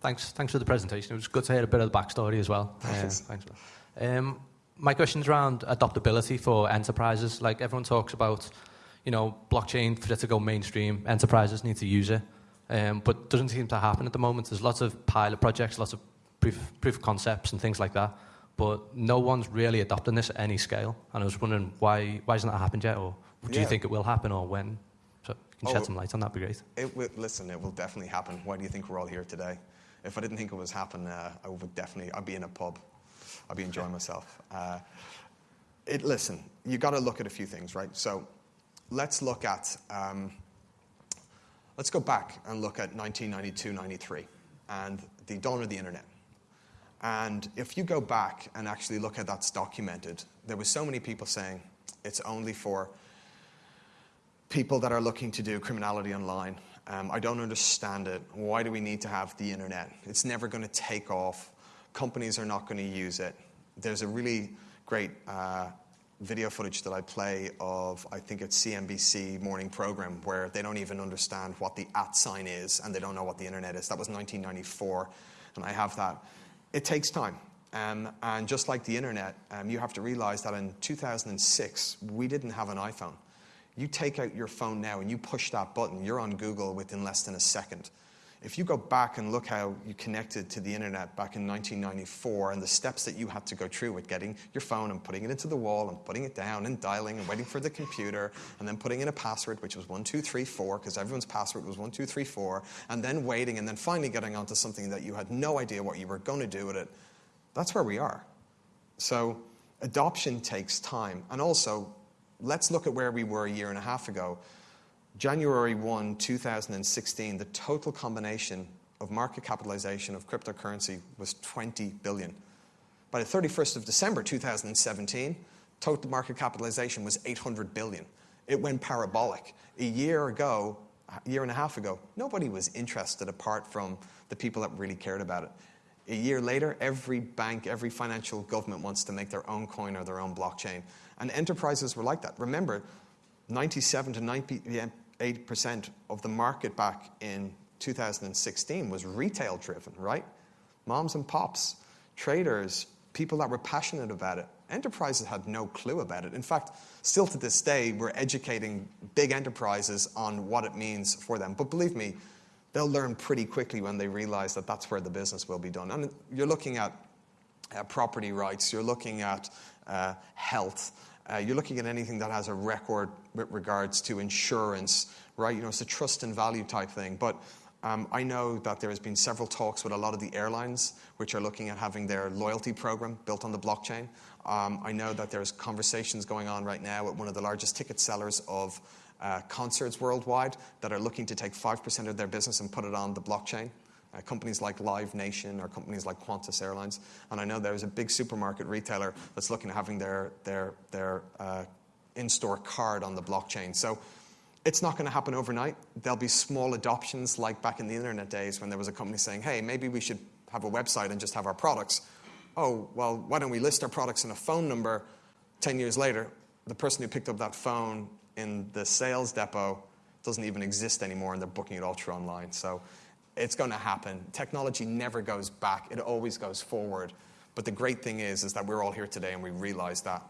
Thanks, thanks for the presentation. It was good to hear a bit of the backstory as well. Thanks. Thanks for. Um, my question's around adoptability for enterprises. Like everyone talks about, you know, blockchain for it to go mainstream, enterprises need to use it, um, but doesn't seem to happen at the moment. There's lots of pilot projects, lots of proof, proof of concepts and things like that, but no one's really adopting this at any scale. And I was wondering why, why hasn't that happened yet, or do Yeah. you think it will happen, or when? So you can shed Oh, some light on that, be great. It will, listen, it will definitely happen. Why do you think we're all here today? If I didn't think it was happening, uh, I would definitely, I'd be in a pub. I'd be enjoying myself. Uh, it, listen, you got to look at a few things, right? So let's look at, um, let's go back and look at 1992, 93, and the dawn of the internet. And if you go back and actually look at that's documented, there were so many people saying it's only for people that are looking to do criminality online. Um, I don't understand it. Why do we need to have the internet? It's never going to take off. Companies are not going to use it. There's a really great uh, video footage that I play of, I think it's CNBC morning program, where they don't even understand what the at sign is and they don't know what the internet is. That was 1994, and I have that. It takes time. Um, and just like the internet, um, you have to realize that in 2006, we didn't have an iPhone. You take out your phone now and you push that button, you're on Google within less than a second. If you go back and look how you connected to the internet back in 1994 and the steps that you had to go through with getting your phone and putting it into the wall and putting it down and dialing and waiting for the computer and then putting in a password, which was 1234, because everyone's password was 1234, and then waiting and then finally getting onto something that you had no idea what you were going to do with it, that's where we are. So adoption takes time. And also, let's look at where we were a year and a half ago. January 1, 2016, the total combination of market capitalization of cryptocurrency was 20 billion. By the 31st of December 2017, total market capitalization was 800 billion. It went parabolic. A year ago, a year and a half ago, nobody was interested apart from the people that really cared about it. A year later, every bank, every financial government wants to make their own coin or their own blockchain. And enterprises were like that. Remember, 97 to 98% of the market back in 2016 was retail driven, right? Moms and pops, traders, people that were passionate about it. Enterprises had no clue about it. In fact, still to this day, we're educating big enterprises on what it means for them. But believe me, they'll learn pretty quickly when they realize that that's where the business will be done. And you're looking at uh, property rights, you're looking at uh, health, uh, you're looking at anything that has a record with regards to insurance, right? You know, it's a trust and value type thing. But um, I know that there has been several talks with a lot of the airlines which are looking at having their loyalty program built on the blockchain. Um, I know that there's conversations going on right now with one of the largest ticket sellers of uh, concerts worldwide that are looking to take 5% of their business and put it on the blockchain. Uh, companies like Live Nation or companies like Qantas Airlines. And I know there's a big supermarket retailer that's looking at having their, their, their uh, in store card on the blockchain. So it's not going to happen overnight. There'll be small adoptions like back in the internet days when there was a company saying, hey, maybe we should have a website and just have our products. Oh, well, why don't we list our products in a phone number? 10 years later, the person who picked up that phone in the sales depot doesn't even exist anymore and they're booking it all through online. So it's going to happen. Technology never goes back, it always goes forward. But the great thing is, is that we're all here today and we realize that.